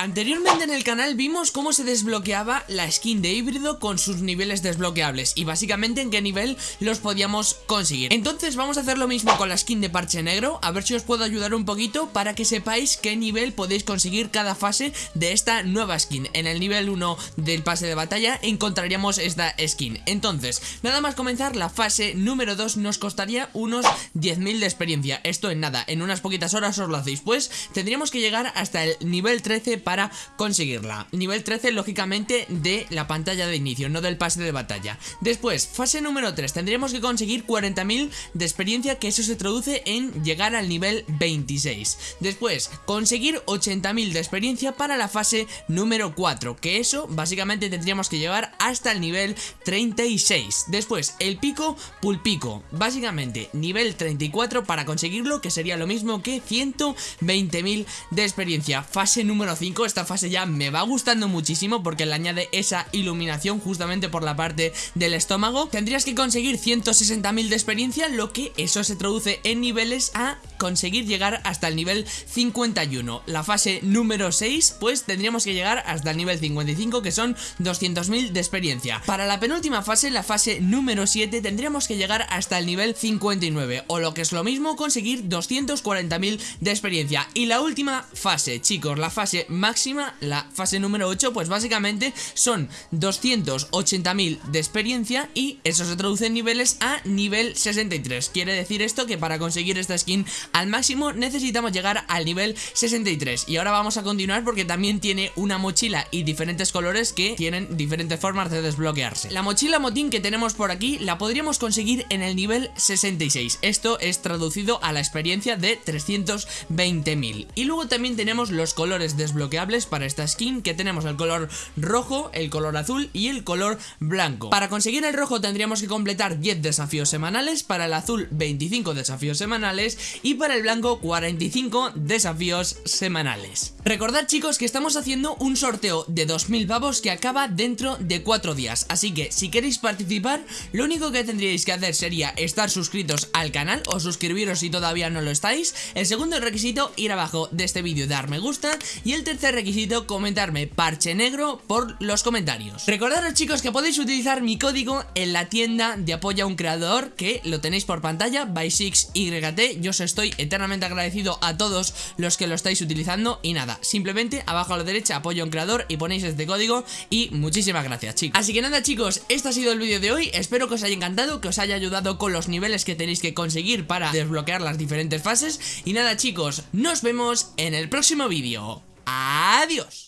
Anteriormente en el canal vimos cómo se desbloqueaba la skin de híbrido con sus niveles desbloqueables y básicamente en qué nivel los podíamos conseguir. Entonces vamos a hacer lo mismo con la skin de parche negro, a ver si os puedo ayudar un poquito para que sepáis qué nivel podéis conseguir cada fase de esta nueva skin. En el nivel 1 del pase de batalla encontraríamos esta skin. Entonces, nada más comenzar la fase número 2 nos costaría unos 10.000 de experiencia. Esto en nada, en unas poquitas horas os lo hacéis Pues tendríamos que llegar hasta el nivel 13 para conseguirla. Nivel 13 lógicamente de la pantalla de inicio, no del pase de batalla. Después, fase número 3, tendríamos que conseguir 40.000 de experiencia Que eso se traduce en llegar al nivel 26 Después, conseguir 80.000 de experiencia para la fase número 4 Que eso básicamente tendríamos que llegar hasta el nivel 36 Después, el pico pulpico. Básicamente, nivel 34 para conseguirlo Que sería lo mismo que 120.000 de experiencia. Fase número 5 esta fase ya me va gustando muchísimo porque le añade esa iluminación justamente por la parte del estómago. Tendrías que conseguir 160.000 de experiencia, lo que eso se traduce en niveles a conseguir llegar hasta el nivel 51. La fase número 6, pues tendríamos que llegar hasta el nivel 55, que son 200.000 de experiencia. Para la penúltima fase, la fase número 7, tendríamos que llegar hasta el nivel 59, o lo que es lo mismo, conseguir 240.000 de experiencia. Y la última fase, chicos, la fase máxima, la fase número 8, pues básicamente son 280.000 de experiencia y eso se traduce en niveles a nivel 63. Quiere decir esto que para conseguir esta skin al máximo necesitamos llegar al nivel 63. Y ahora vamos a continuar porque también tiene una mochila y diferentes colores que tienen diferentes formas de desbloquearse. La mochila motín que tenemos por aquí la podríamos conseguir en el nivel 66. Esto es traducido a la experiencia de 320.000. Y luego también tenemos los colores desbloqueados para esta skin que tenemos el color rojo, el color azul y el color blanco. Para conseguir el rojo tendríamos que completar 10 desafíos semanales, para el azul 25 desafíos semanales y para el blanco 45 desafíos semanales. Recordad chicos que estamos haciendo un sorteo de 2000 pavos que acaba dentro de 4 días, así que si queréis participar lo único que tendríais que hacer sería estar suscritos al canal o suscribiros si todavía no lo estáis, el segundo requisito ir abajo de este vídeo dar me gusta y el tercer requisito, comentarme parche negro por los comentarios. Recordaros chicos que podéis utilizar mi código en la tienda de apoya a un creador, que lo tenéis por pantalla, by6yt, yo os estoy eternamente agradecido a todos los que lo estáis utilizando y nada, simplemente abajo a la derecha apoya a un creador y ponéis este código y muchísimas gracias chicos. Así que nada chicos, este ha sido el vídeo de hoy, espero que os haya encantado, que os haya ayudado con los niveles que tenéis que conseguir para desbloquear las diferentes fases y nada chicos, nos vemos en el próximo vídeo. Adiós.